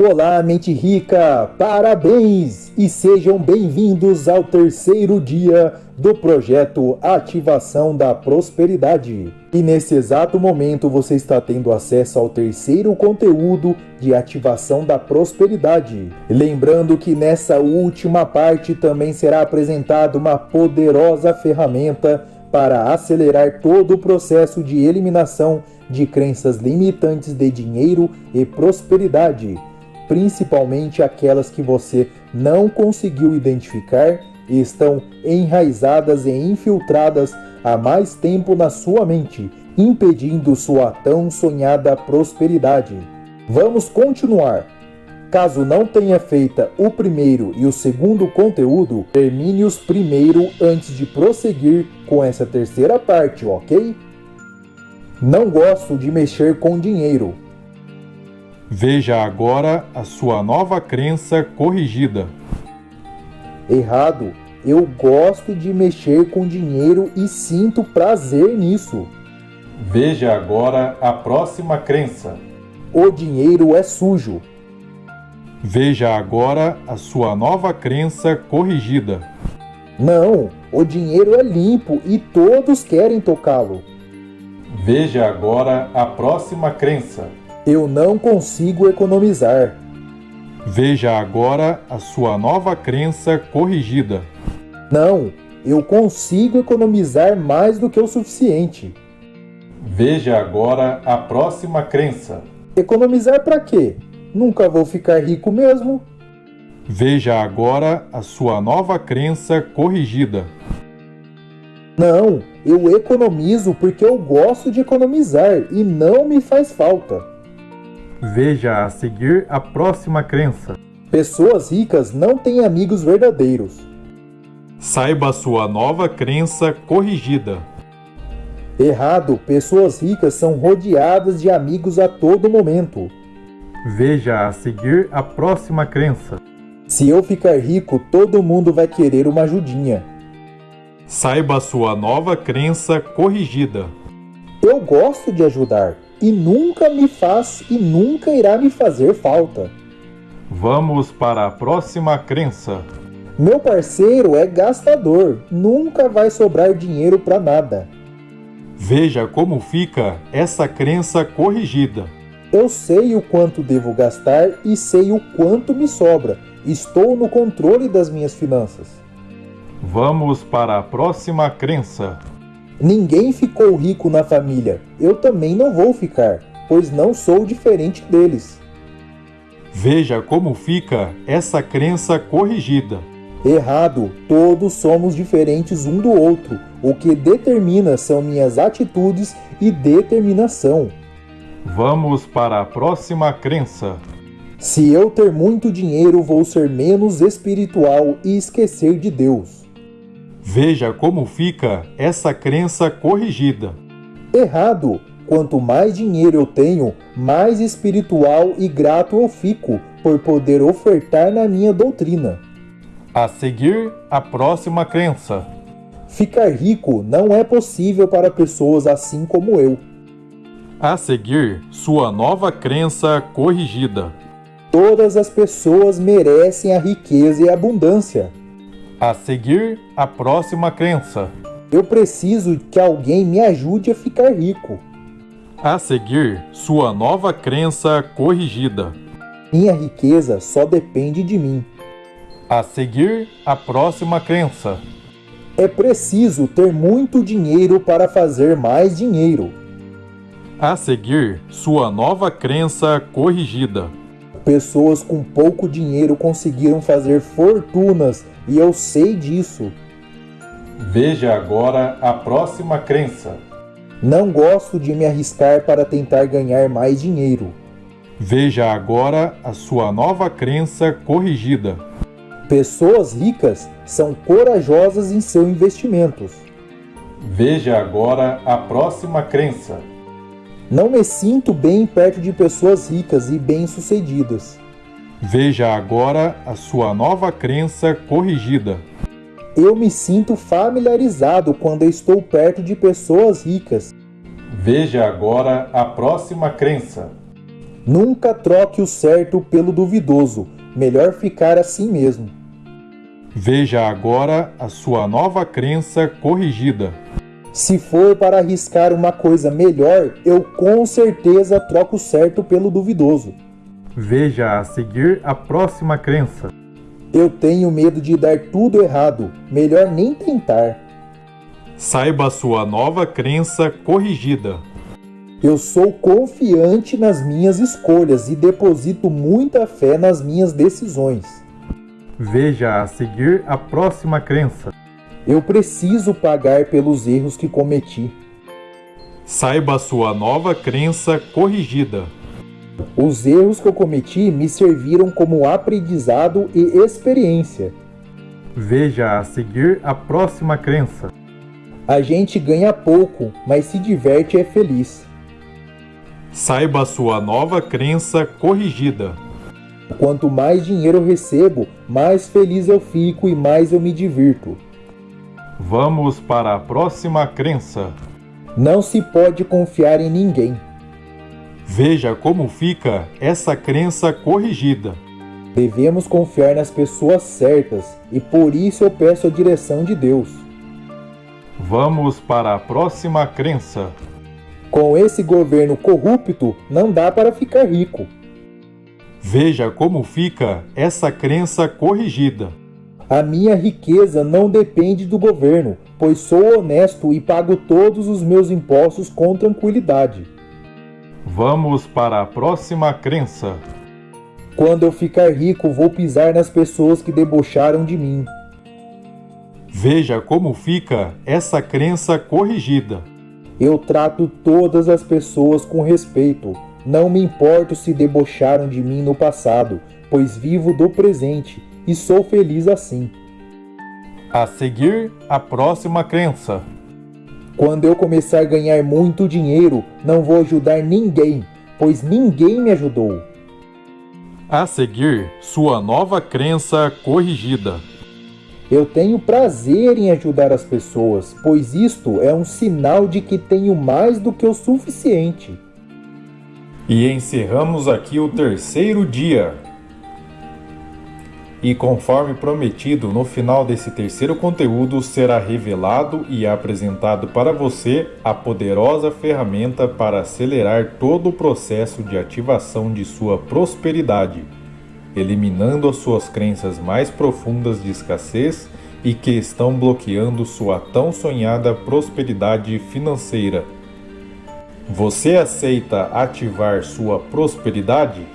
Olá, mente rica! Parabéns e sejam bem-vindos ao terceiro dia do projeto Ativação da Prosperidade. E nesse exato momento você está tendo acesso ao terceiro conteúdo de Ativação da Prosperidade. Lembrando que nessa última parte também será apresentada uma poderosa ferramenta para acelerar todo o processo de eliminação de crenças limitantes de dinheiro e prosperidade principalmente aquelas que você não conseguiu identificar e estão enraizadas e infiltradas há mais tempo na sua mente, impedindo sua tão sonhada prosperidade. Vamos continuar. Caso não tenha feito o primeiro e o segundo conteúdo, termine-os primeiro antes de prosseguir com essa terceira parte, ok? Não gosto de mexer com dinheiro. Veja agora a sua nova crença corrigida. Errado. Eu gosto de mexer com dinheiro e sinto prazer nisso. Veja agora a próxima crença. O dinheiro é sujo. Veja agora a sua nova crença corrigida. Não, o dinheiro é limpo e todos querem tocá-lo. Veja agora a próxima crença. Eu não consigo economizar. Veja agora a sua nova crença corrigida. Não, eu consigo economizar mais do que o suficiente. Veja agora a próxima crença. Economizar para quê? Nunca vou ficar rico mesmo. Veja agora a sua nova crença corrigida. Não, eu economizo porque eu gosto de economizar e não me faz falta. Veja a seguir a próxima crença. Pessoas ricas não têm amigos verdadeiros. Saiba sua nova crença corrigida. Errado, pessoas ricas são rodeadas de amigos a todo momento. Veja a seguir a próxima crença. Se eu ficar rico, todo mundo vai querer uma ajudinha. Saiba sua nova crença corrigida. Eu gosto de ajudar e nunca me faz e nunca irá me fazer falta. Vamos para a próxima crença. Meu parceiro é gastador, nunca vai sobrar dinheiro para nada. Veja como fica essa crença corrigida. Eu sei o quanto devo gastar e sei o quanto me sobra. Estou no controle das minhas finanças. Vamos para a próxima crença. Ninguém ficou rico na família. Eu também não vou ficar, pois não sou diferente deles. Veja como fica essa crença corrigida. Errado, todos somos diferentes um do outro. O que determina são minhas atitudes e determinação. Vamos para a próxima crença. Se eu ter muito dinheiro, vou ser menos espiritual e esquecer de Deus. Veja como fica essa crença corrigida. Errado! Quanto mais dinheiro eu tenho, mais espiritual e grato eu fico por poder ofertar na minha doutrina. A seguir, a próxima crença. Ficar rico não é possível para pessoas assim como eu. A seguir, sua nova crença corrigida. Todas as pessoas merecem a riqueza e a abundância. A seguir, a próxima crença. Eu preciso que alguém me ajude a ficar rico. A seguir, sua nova crença corrigida. Minha riqueza só depende de mim. A seguir, a próxima crença. É preciso ter muito dinheiro para fazer mais dinheiro. A seguir, sua nova crença corrigida. Pessoas com pouco dinheiro conseguiram fazer fortunas e eu sei disso. Veja agora a próxima crença. Não gosto de me arriscar para tentar ganhar mais dinheiro. Veja agora a sua nova crença corrigida. Pessoas ricas são corajosas em seus investimentos. Veja agora a próxima crença. Não me sinto bem perto de pessoas ricas e bem-sucedidas. Veja agora a sua nova crença corrigida. Eu me sinto familiarizado quando estou perto de pessoas ricas. Veja agora a próxima crença. Nunca troque o certo pelo duvidoso, melhor ficar assim mesmo. Veja agora a sua nova crença corrigida. Se for para arriscar uma coisa melhor, eu com certeza troco o certo pelo duvidoso. Veja a seguir a próxima crença. Eu tenho medo de dar tudo errado, melhor nem tentar. Saiba a sua nova crença corrigida. Eu sou confiante nas minhas escolhas e deposito muita fé nas minhas decisões. Veja a seguir a próxima crença. Eu preciso pagar pelos erros que cometi. Saiba a sua nova crença corrigida. Os erros que eu cometi me serviram como aprendizado e experiência. Veja a seguir a próxima crença. A gente ganha pouco, mas se diverte e é feliz. Saiba a sua nova crença corrigida. Quanto mais dinheiro eu recebo, mais feliz eu fico e mais eu me divirto. Vamos para a próxima crença. Não se pode confiar em ninguém. Veja como fica essa crença corrigida. Devemos confiar nas pessoas certas e por isso eu peço a direção de Deus. Vamos para a próxima crença. Com esse governo corrupto, não dá para ficar rico. Veja como fica essa crença corrigida. A minha riqueza não depende do governo, pois sou honesto e pago todos os meus impostos com tranquilidade. Vamos para a próxima crença. Quando eu ficar rico, vou pisar nas pessoas que debocharam de mim. Veja como fica essa crença corrigida. Eu trato todas as pessoas com respeito. Não me importo se debocharam de mim no passado, pois vivo do presente e sou feliz assim. A seguir, a próxima crença. Quando eu começar a ganhar muito dinheiro, não vou ajudar ninguém, pois ninguém me ajudou. A seguir, sua nova crença corrigida. Eu tenho prazer em ajudar as pessoas, pois isto é um sinal de que tenho mais do que o suficiente. E encerramos aqui o terceiro dia. E conforme prometido, no final desse terceiro conteúdo será revelado e apresentado para você a poderosa ferramenta para acelerar todo o processo de ativação de sua prosperidade eliminando as suas crenças mais profundas de escassez e que estão bloqueando sua tão sonhada prosperidade financeira. Você aceita ativar sua prosperidade?